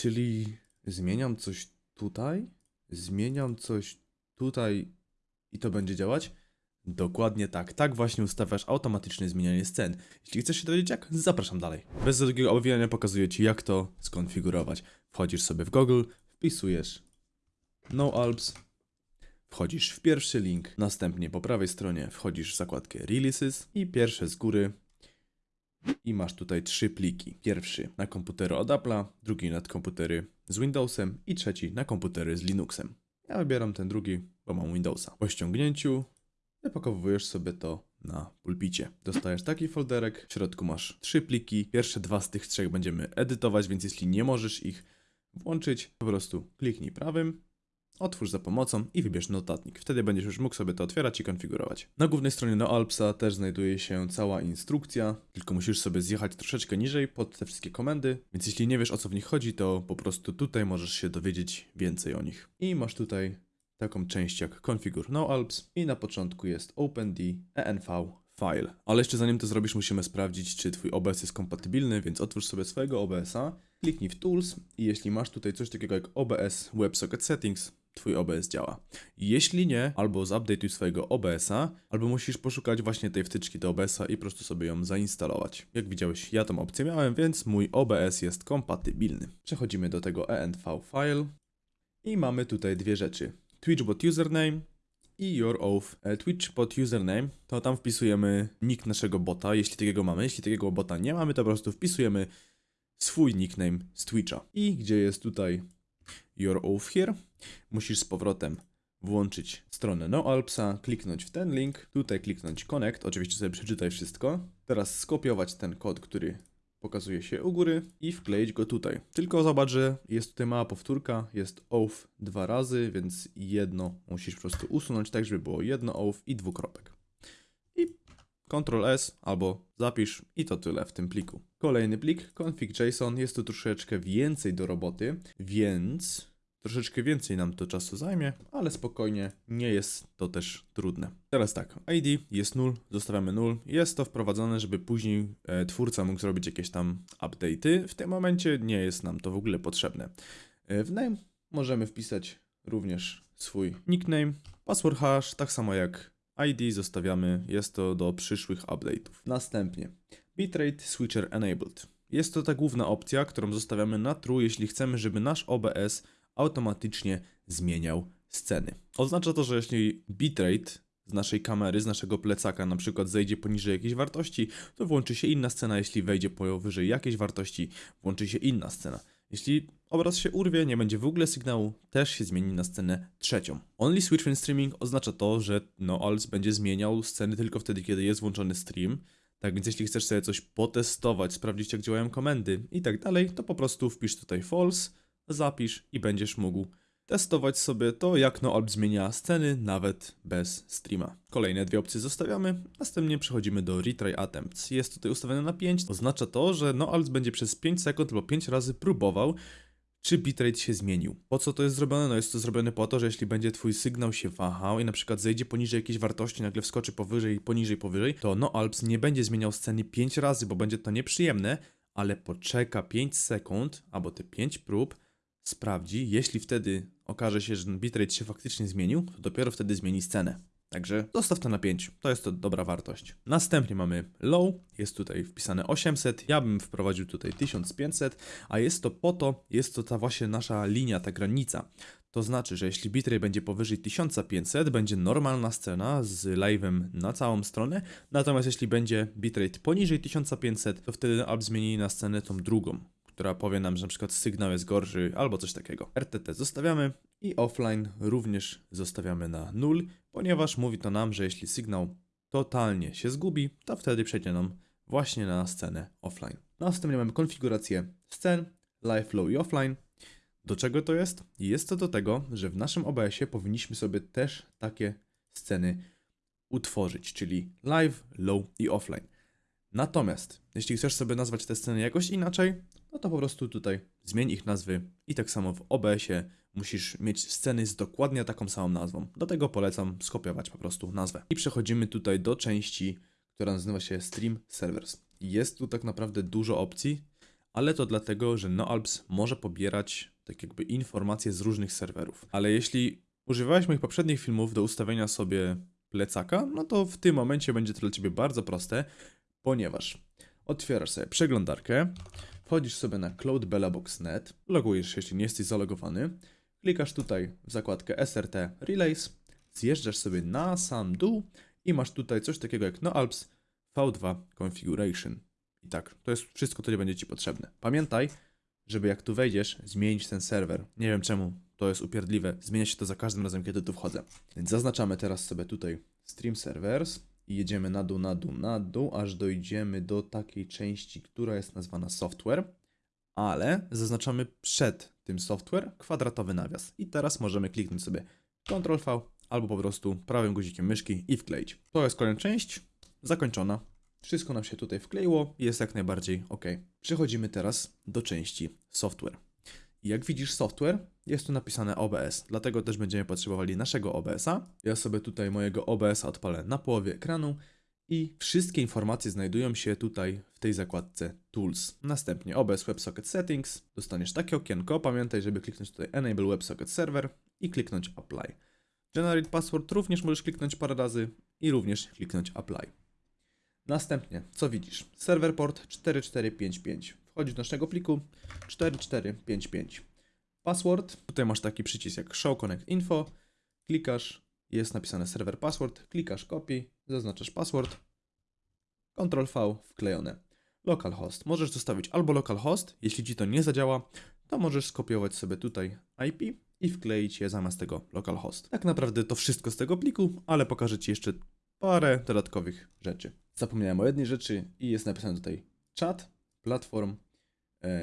Czyli zmieniam coś tutaj, zmieniam coś tutaj i to będzie działać? Dokładnie tak. Tak właśnie ustawiasz automatyczne zmienianie scen. Jeśli chcesz się dowiedzieć jak, zapraszam dalej. Bez długiego owijania pokazuję Ci jak to skonfigurować. Wchodzisz sobie w Google, wpisujesz No Alps, wchodzisz w pierwszy link, następnie po prawej stronie wchodzisz w zakładkę Releases i pierwsze z góry i masz tutaj trzy pliki. Pierwszy na komputery od Apple'a, drugi na komputery z Windowsem i trzeci na komputery z Linuxem. Ja wybieram ten drugi, bo mam Windowsa. Po ściągnięciu wypakowujesz sobie to na pulpicie. Dostajesz taki folderek, w środku masz trzy pliki. Pierwsze dwa z tych trzech będziemy edytować, więc jeśli nie możesz ich włączyć, po prostu kliknij prawym, otwórz za pomocą i wybierz notatnik. Wtedy będziesz już mógł sobie to otwierać i konfigurować. Na głównej stronie NoAlpsa też znajduje się cała instrukcja, tylko musisz sobie zjechać troszeczkę niżej pod te wszystkie komendy, więc jeśli nie wiesz o co w nich chodzi, to po prostu tutaj możesz się dowiedzieć więcej o nich. I masz tutaj taką część jak Configure NoAlps i na początku jest OpenD env file. Ale jeszcze zanim to zrobisz, musimy sprawdzić, czy twój OBS jest kompatybilny, więc otwórz sobie swojego OBS-a, kliknij w Tools i jeśli masz tutaj coś takiego jak OBS WebSocket Settings, twój OBS działa. Jeśli nie, albo zupdateuj swojego OBS-a, albo musisz poszukać właśnie tej wtyczki do OBS-a i po prostu sobie ją zainstalować. Jak widziałeś, ja tą opcję miałem, więc mój OBS jest kompatybilny. Przechodzimy do tego env file i mamy tutaj dwie rzeczy. Twitchbot username i your oath. E, Twitchbot username to tam wpisujemy nick naszego bota, jeśli takiego mamy. Jeśli takiego bota nie mamy, to po prostu wpisujemy swój nickname z Twitcha. I gdzie jest tutaj your oath here, musisz z powrotem włączyć stronę NoAlpsa, kliknąć w ten link, tutaj kliknąć connect, oczywiście sobie przeczytaj wszystko. Teraz skopiować ten kod, który pokazuje się u góry i wkleić go tutaj. Tylko zobacz, że jest tutaj mała powtórka, jest oath dwa razy, więc jedno musisz po prostu usunąć tak, żeby było jedno oath i dwukropek. I Ctrl S albo zapisz i to tyle w tym pliku. Kolejny plik, config.json, jest tu troszeczkę więcej do roboty, więc troszeczkę więcej nam to czasu zajmie, ale spokojnie, nie jest to też trudne. Teraz tak, ID jest 0, zostawiamy 0. Jest to wprowadzone, żeby później e, twórca mógł zrobić jakieś tam update'y. W tym momencie nie jest nam to w ogóle potrzebne. E, w name możemy wpisać również swój nickname, password hash, tak samo jak ID zostawiamy, jest to do przyszłych update'ów. Następnie bitrate switcher enabled. Jest to ta główna opcja, którą zostawiamy na true, jeśli chcemy, żeby nasz OBS automatycznie zmieniał sceny. Oznacza to, że jeśli bitrate z naszej kamery, z naszego plecaka na przykład zejdzie poniżej jakiejś wartości, to włączy się inna scena, jeśli wejdzie powyżej jakiejś wartości, włączy się inna scena. Jeśli obraz się urwie, nie będzie w ogóle sygnału, też się zmieni na scenę trzecią. Only switch when streaming oznacza to, że NoAls będzie zmieniał sceny tylko wtedy, kiedy jest włączony stream. Tak więc jeśli chcesz sobie coś potestować, sprawdzić jak działają komendy i tak dalej, to po prostu wpisz tutaj false, zapisz i będziesz mógł testować sobie to, jak NoAlp zmienia sceny nawet bez streama. Kolejne dwie opcje zostawiamy, następnie przechodzimy do Retry Attempts. Jest tutaj ustawione na 5, oznacza to, że NoAlp będzie przez 5 sekund albo 5 razy próbował, czy bitrate się zmienił. Po co to jest zrobione? No jest to zrobione po to, że jeśli będzie twój sygnał się wahał i na przykład zejdzie poniżej jakiejś wartości, nagle wskoczy powyżej, poniżej, powyżej, to NoAlps nie będzie zmieniał sceny 5 razy, bo będzie to nieprzyjemne, ale poczeka 5 sekund albo te 5 prób, sprawdzi, jeśli wtedy okaże się, że bitrate się faktycznie zmienił, to dopiero wtedy zmieni scenę. Także zostaw to na 5, to jest to dobra wartość. Następnie mamy low, jest tutaj wpisane 800, ja bym wprowadził tutaj 1500, a jest to po to, jest to ta właśnie nasza linia, ta granica. To znaczy, że jeśli bitrate będzie powyżej 1500, będzie normalna scena z live'em na całą stronę, natomiast jeśli będzie bitrate poniżej 1500, to wtedy app zmieni na scenę tą drugą która powie nam, że na przykład sygnał jest gorszy albo coś takiego. RTT zostawiamy i offline również zostawiamy na 0, ponieważ mówi to nam, że jeśli sygnał totalnie się zgubi, to wtedy przejdzie nam właśnie na scenę offline. Następnie mamy konfigurację scen, live, low i offline. Do czego to jest? Jest to do tego, że w naszym OBS-ie powinniśmy sobie też takie sceny utworzyć, czyli live, low i offline. Natomiast, jeśli chcesz sobie nazwać te sceny jakoś inaczej, no to po prostu tutaj zmień ich nazwy i tak samo w OBS-ie musisz mieć sceny z dokładnie taką samą nazwą. Do tego polecam skopiować po prostu nazwę. I przechodzimy tutaj do części, która nazywa się Stream Servers. Jest tu tak naprawdę dużo opcji, ale to dlatego, że NoAlps może pobierać tak jakby informacje z różnych serwerów. Ale jeśli używałeś moich poprzednich filmów do ustawienia sobie plecaka, no to w tym momencie będzie to dla Ciebie bardzo proste, ponieważ otwierasz sobie przeglądarkę, wchodzisz sobie na cloudbellabox.net, logujesz się, jeśli nie jesteś zalogowany, klikasz tutaj w zakładkę SRT Relays, zjeżdżasz sobie na sam dół i masz tutaj coś takiego jak NoAlps V2 Configuration. I tak, to jest wszystko, co nie będzie Ci potrzebne. Pamiętaj, żeby jak tu wejdziesz, zmienić ten serwer. Nie wiem czemu, to jest upierdliwe. Zmienia się to za każdym razem, kiedy tu wchodzę. Więc zaznaczamy teraz sobie tutaj Stream Servers i jedziemy na dół, na dół, na dół, aż dojdziemy do takiej części, która jest nazwana Software, ale zaznaczamy przed tym software kwadratowy nawias. I teraz możemy kliknąć sobie Ctrl V albo po prostu prawym guzikiem myszki i wkleić. To jest kolejna część, zakończona. Wszystko nam się tutaj wkleiło, jest jak najbardziej ok. Przechodzimy teraz do części software. Jak widzisz software, jest tu napisane OBS, dlatego też będziemy potrzebowali naszego OBS-a. Ja sobie tutaj mojego OBS-a odpalę na połowie ekranu i wszystkie informacje znajdują się tutaj w tej zakładce Tools. Następnie OBS WebSocket Settings, dostaniesz takie okienko, pamiętaj, żeby kliknąć tutaj Enable WebSocket Server i kliknąć Apply. Generate Password również możesz kliknąć parę razy i również kliknąć Apply. Następnie, co widzisz? Server port 4455. Wchodzisz do naszego pliku 4455. Password. Tutaj masz taki przycisk jak Show Connect Info. Klikasz, jest napisane server password. Klikasz copy, zaznaczasz password. Ctrl V wklejone. Localhost. Możesz zostawić albo localhost, jeśli ci to nie zadziała, to możesz skopiować sobie tutaj IP i wkleić je zamiast tego localhost. Tak naprawdę to wszystko z tego pliku, ale pokażę ci jeszcze parę dodatkowych rzeczy. Zapomniałem o jednej rzeczy i jest napisane tutaj chat, platform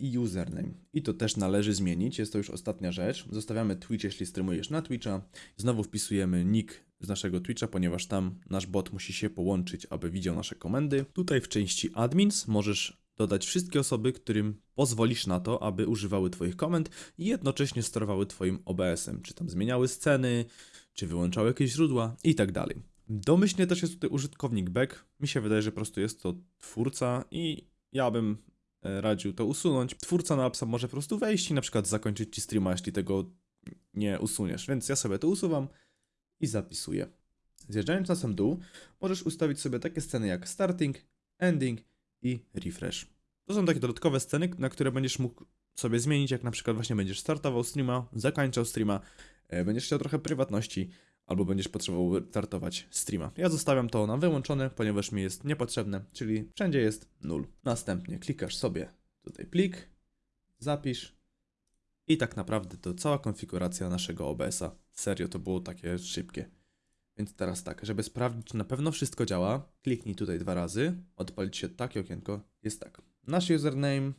i username. I to też należy zmienić, jest to już ostatnia rzecz. Zostawiamy Twitch, jeśli streamujesz na Twitcha. Znowu wpisujemy nick z naszego Twitcha, ponieważ tam nasz bot musi się połączyć, aby widział nasze komendy. Tutaj w części admins możesz dodać wszystkie osoby, którym pozwolisz na to, aby używały Twoich komend i jednocześnie sterowały Twoim OBS-em, czy tam zmieniały sceny, czy wyłączały jakieś źródła i tak dalej. Domyślnie też jest tutaj użytkownik back. Mi się wydaje, że po prostu jest to twórca i ja bym radził to usunąć. Twórca na appsa może po prostu wejść i na przykład zakończyć ci streama, jeśli tego nie usuniesz. Więc ja sobie to usuwam i zapisuję. Zjeżdżając na sam dół, możesz ustawić sobie takie sceny jak starting, ending i refresh. To są takie dodatkowe sceny, na które będziesz mógł sobie zmienić, jak na przykład właśnie będziesz startował streama, zakończał streama, e, będziesz chciał trochę prywatności, albo będziesz potrzebował startować streama. Ja zostawiam to na wyłączone, ponieważ mi jest niepotrzebne, czyli wszędzie jest 0. Następnie klikasz sobie tutaj plik, zapisz i tak naprawdę to cała konfiguracja naszego OBS-a. Serio, to było takie szybkie. Więc teraz tak, żeby sprawdzić, czy na pewno wszystko działa, kliknij tutaj dwa razy, odpalić się takie okienko. Jest tak. Nasz username,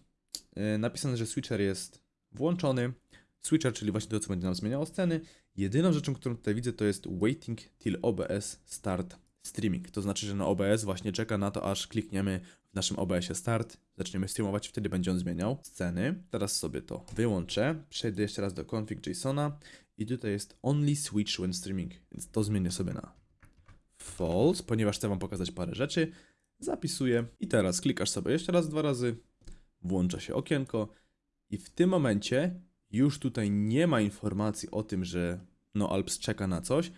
yy, napisane, że switcher jest włączony. Switcher, czyli właśnie to, co będzie nam zmieniało sceny. Jedyną rzeczą, którą tutaj widzę, to jest waiting till OBS start streaming. To znaczy, że na OBS właśnie czeka na to, aż klikniemy w naszym OBS-ie start, zaczniemy streamować, wtedy będzie on zmieniał sceny. Teraz sobie to wyłączę, przejdę jeszcze raz do config JSONa i tutaj jest only switch when streaming, więc to zmienię sobie na false, ponieważ chcę Wam pokazać parę rzeczy. Zapisuję i teraz klikasz sobie jeszcze raz, dwa razy, włącza się okienko i w tym momencie już tutaj nie ma informacji o tym, że no Alps czeka na coś,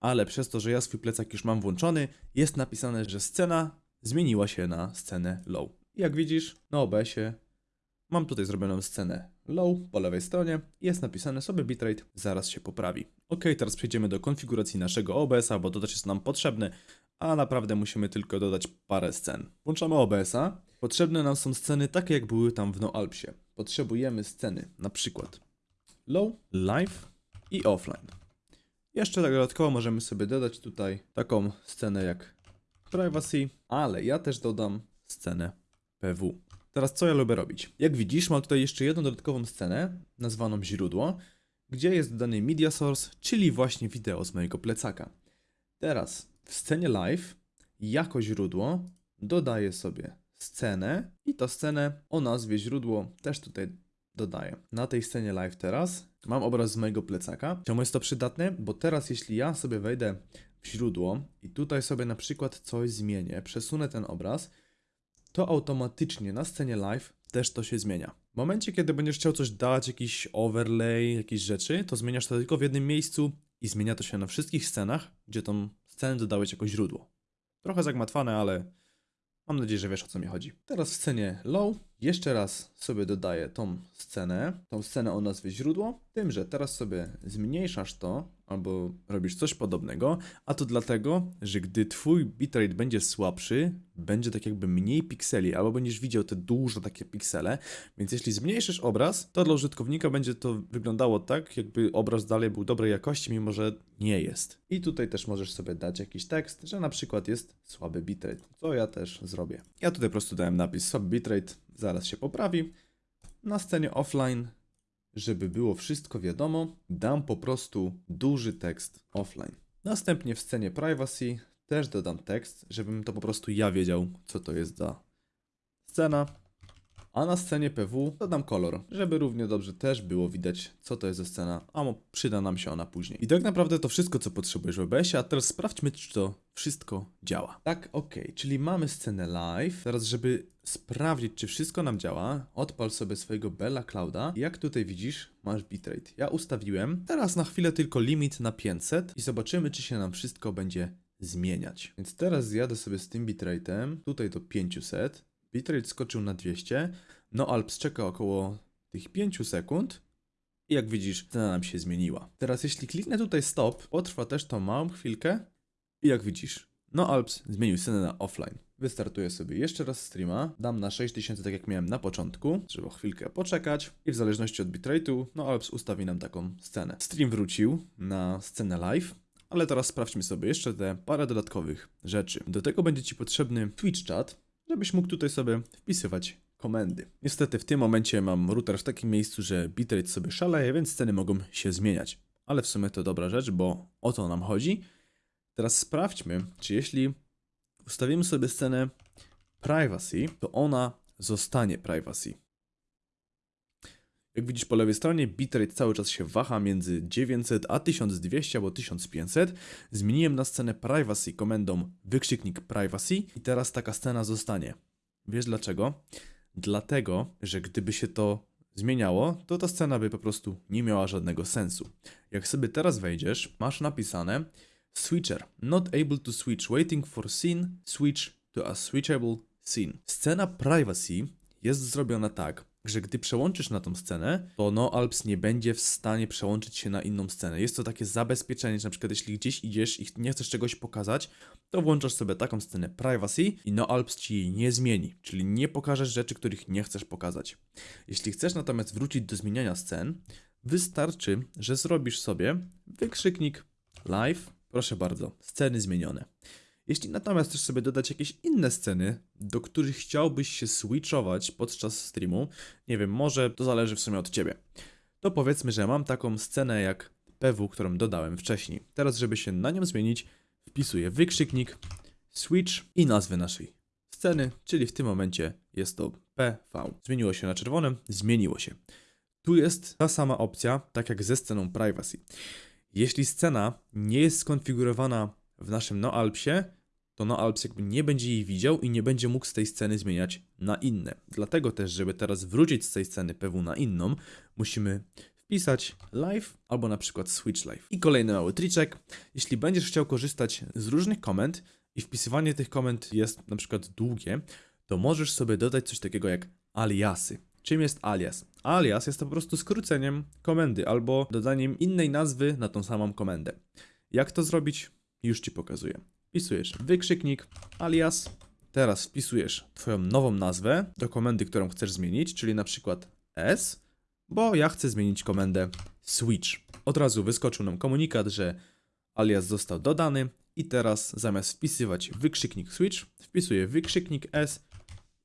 ale przez to, że ja swój plecak już mam włączony, jest napisane, że scena zmieniła się na scenę low. Jak widzisz, na OBS-ie mam tutaj zrobioną scenę low po lewej stronie jest napisane sobie bitrate zaraz się poprawi. Ok, teraz przejdziemy do konfiguracji naszego OBS-a, bo to też jest nam potrzebne, a naprawdę musimy tylko dodać parę scen. Włączamy OBS-a. Potrzebne nam są sceny takie, jak były tam w NoAlpsie. Potrzebujemy sceny, na przykład low, live i offline. Jeszcze tak dodatkowo możemy sobie dodać tutaj taką scenę jak privacy, ale ja też dodam scenę PW. Teraz co ja lubię robić? Jak widzisz, mam tutaj jeszcze jedną dodatkową scenę, nazwaną źródło, gdzie jest dodany media source, czyli właśnie wideo z mojego plecaka. Teraz w scenie live jako źródło dodaję sobie scenę i tą scenę o nazwie źródło też tutaj dodaję. Na tej scenie live teraz mam obraz z mojego plecaka. Czemu jest to przydatne? Bo teraz jeśli ja sobie wejdę w źródło i tutaj sobie na przykład coś zmienię, przesunę ten obraz, to automatycznie na scenie live też to się zmienia. W momencie, kiedy będziesz chciał coś dać, jakiś overlay, jakieś rzeczy, to zmieniasz to tylko w jednym miejscu i zmienia to się na wszystkich scenach, gdzie tą scenę dodałeś jako źródło. Trochę zagmatwane, ale mam nadzieję, że wiesz o co mi chodzi. Teraz w scenie low jeszcze raz sobie dodaję tą scenę, tą scenę o nazwie źródło, tym, że teraz sobie zmniejszasz to albo robisz coś podobnego, a to dlatego, że gdy twój bitrate będzie słabszy, będzie tak jakby mniej pikseli, albo będziesz widział te duże takie piksele, więc jeśli zmniejszysz obraz, to dla użytkownika będzie to wyglądało tak, jakby obraz dalej był dobrej jakości, mimo że nie jest. I tutaj też możesz sobie dać jakiś tekst, że na przykład jest słaby bitrate, co ja też zrobię. Ja tutaj po prostu dałem napis słaby bitrate, zaraz się poprawi. Na scenie offline żeby było wszystko wiadomo, dam po prostu duży tekst offline. Następnie w scenie privacy też dodam tekst, żebym to po prostu ja wiedział, co to jest za scena. A na scenie PW dodam kolor, żeby równie dobrze też było widać, co to jest za scena, a przyda nam się ona później. I tak naprawdę to wszystko, co potrzebujesz w OBS-ie, a teraz sprawdźmy, czy to wszystko działa. Tak, ok, czyli mamy scenę live. Teraz, żeby sprawdzić, czy wszystko nam działa, odpal sobie swojego Bella Clouda. Jak tutaj widzisz, masz bitrate. Ja ustawiłem. Teraz na chwilę tylko limit na 500 i zobaczymy, czy się nam wszystko będzie zmieniać. Więc teraz zjadę sobie z tym bitrate'em tutaj do 500. Bitrate skoczył na 200. No Alps czeka około tych 5 sekund. I jak widzisz, cena nam się zmieniła. Teraz jeśli kliknę tutaj stop, potrwa też to małą chwilkę. I jak widzisz, no Alps zmienił scenę na offline. Wystartuję sobie jeszcze raz streama, dam na 6000 tak jak miałem na początku, trzeba chwilkę poczekać i w zależności od bitrate'u, no Alps ustawi nam taką scenę. Stream wrócił na scenę live, ale teraz sprawdźmy sobie jeszcze te parę dodatkowych rzeczy. Do tego będzie Ci potrzebny Twitch chat, żebyś mógł tutaj sobie wpisywać komendy. Niestety w tym momencie mam router w takim miejscu, że bitrate sobie szaleje, więc sceny mogą się zmieniać. Ale w sumie to dobra rzecz, bo o to nam chodzi. Teraz sprawdźmy, czy jeśli ustawimy sobie scenę privacy, to ona zostanie privacy. Jak widzisz po lewej stronie, bitrate cały czas się waha między 900 a 1200 albo 1500. Zmieniłem na scenę privacy komendą wykrzyknik privacy i teraz taka scena zostanie. Wiesz dlaczego? Dlatego, że gdyby się to zmieniało, to ta scena by po prostu nie miała żadnego sensu. Jak sobie teraz wejdziesz, masz napisane Switcher. Not able to switch. Waiting for scene. Switch to a switchable scene. Scena privacy jest zrobiona tak, że gdy przełączysz na tą scenę, to no Alps nie będzie w stanie przełączyć się na inną scenę. Jest to takie zabezpieczenie, że na przykład jeśli gdzieś idziesz i nie chcesz czegoś pokazać, to włączasz sobie taką scenę privacy i no Alps ci jej nie zmieni, czyli nie pokażesz rzeczy, których nie chcesz pokazać. Jeśli chcesz natomiast wrócić do zmieniania scen, wystarczy, że zrobisz sobie wykrzyknik live Proszę bardzo, sceny zmienione. Jeśli natomiast chcesz sobie dodać jakieś inne sceny, do których chciałbyś się switchować podczas streamu, nie wiem, może to zależy w sumie od ciebie, to powiedzmy, że mam taką scenę jak PW, którą dodałem wcześniej. Teraz, żeby się na nią zmienić, wpisuję wykrzyknik, switch i nazwę naszej sceny, czyli w tym momencie jest to PV. Zmieniło się na czerwonym, zmieniło się. Tu jest ta sama opcja, tak jak ze sceną privacy. Jeśli scena nie jest skonfigurowana w naszym NoAlpsie, to NoAlps jakby nie będzie jej widział i nie będzie mógł z tej sceny zmieniać na inne. Dlatego też, żeby teraz wrócić z tej sceny PW na inną, musimy wpisać live albo na przykład switch live. I kolejny mały triczek. Jeśli będziesz chciał korzystać z różnych komend i wpisywanie tych komend jest na przykład długie, to możesz sobie dodać coś takiego jak aliasy. Czym jest alias? Alias jest to po prostu skróceniem komendy albo dodaniem innej nazwy na tą samą komendę. Jak to zrobić? Już Ci pokazuję. Wpisujesz wykrzyknik alias, teraz wpisujesz Twoją nową nazwę do komendy, którą chcesz zmienić, czyli na przykład s, bo ja chcę zmienić komendę switch. Od razu wyskoczył nam komunikat, że alias został dodany i teraz zamiast wpisywać wykrzyknik switch, wpisuję wykrzyknik s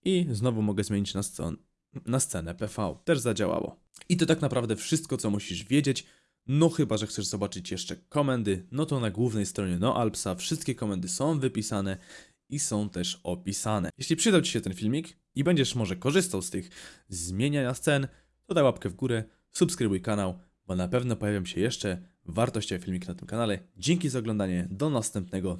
i znowu mogę zmienić na, scenę na scenę PV. Też zadziałało. I to tak naprawdę wszystko, co musisz wiedzieć. No chyba, że chcesz zobaczyć jeszcze komendy, no to na głównej stronie NoAlpsa wszystkie komendy są wypisane i są też opisane. Jeśli przydał Ci się ten filmik i będziesz może korzystał z tych zmieniania scen, to daj łapkę w górę, subskrybuj kanał, bo na pewno pojawią się jeszcze wartościowe filmiki na tym kanale. Dzięki za oglądanie, do następnego.